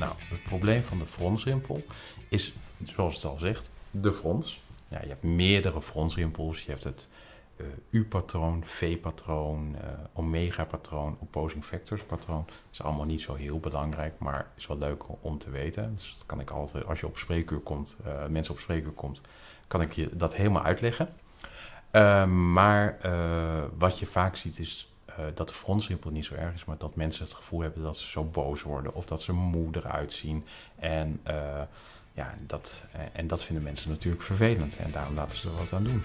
Nou, het probleem van de fronsrimpel is, zoals het al zegt, de frons. Ja, je hebt meerdere fronsrimpels. Je hebt het uh, U-patroon, V-patroon, uh, omega-patroon, opposing factors patroon. Dat is allemaal niet zo heel belangrijk, maar is wel leuk om te weten. Dus dat kan ik altijd, als je op spreekuur komt, uh, mensen op spreekuur komt, kan ik je dat helemaal uitleggen. maar wat je vaak ziet is dat de fronsrimpel niet zo erg is, maar dat mensen het gevoel hebben dat ze zo boos worden of dat ze moe eruit zien. En, ja, dat, en dat vinden mensen natuurlijk vervelend en daarom laten ze er wat aan doen.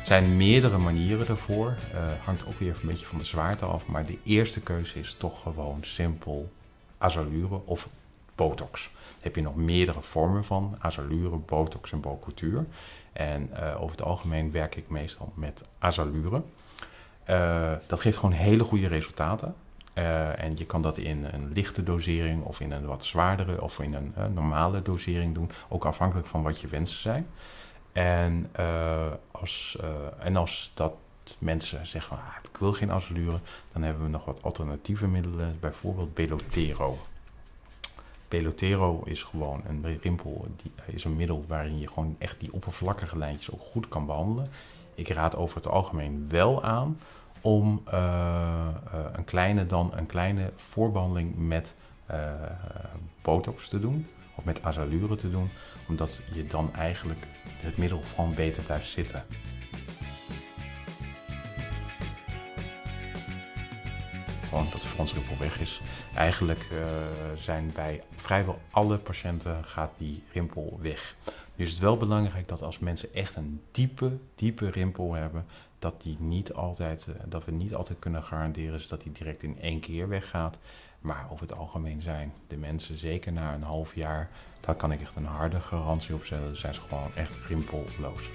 Er zijn meerdere manieren daarvoor. Hangt ook weer een beetje van de zwaarte af. Maar de eerste keuze is toch gewoon simpel azalure of botox. Heb je nog meerdere vormen van. Azalure, botox en bocultuur. En uh, over het algemeen werk ik meestal met azalure. Uh, dat geeft gewoon hele goede resultaten. Uh, en je kan dat in een lichte dosering of in een wat zwaardere of in een normale dosering doen. Ook afhankelijk van wat je wensen zijn. En, als, en als dat mensen zeggen, ah, ik wil geen azalure, dan hebben we nog wat alternatieve middelen, bijvoorbeeld Belotero. Belotero is gewoon een rimpel, die is een middel waarin je gewoon echt die oppervlakkige lijntjes ook goed kan behandelen. Ik raad over het algemeen wel aan om uh, een kleine dan een kleine voorbehandeling met botox te doen of met azalure te doen, omdat je dan eigenlijk het middel gewoon beter blijft zitten. Gewoon dat de fronsrimpel weg is. Eigenlijk uh, zijn bij vrijwel alle patiënten gaat die rimpel weg. Nu is het wel belangrijk dat als mensen echt een diepe, diepe rimpel hebben, dat, die niet altijd, uh, dat we niet altijd kunnen garanderen dat die direct in één keer weggaat. Maar over het algemeen zijn de mensen, zeker na een half jaar, daar kan ik echt een harde garantie op zetten. zijn ze gewoon echt rimpelloos.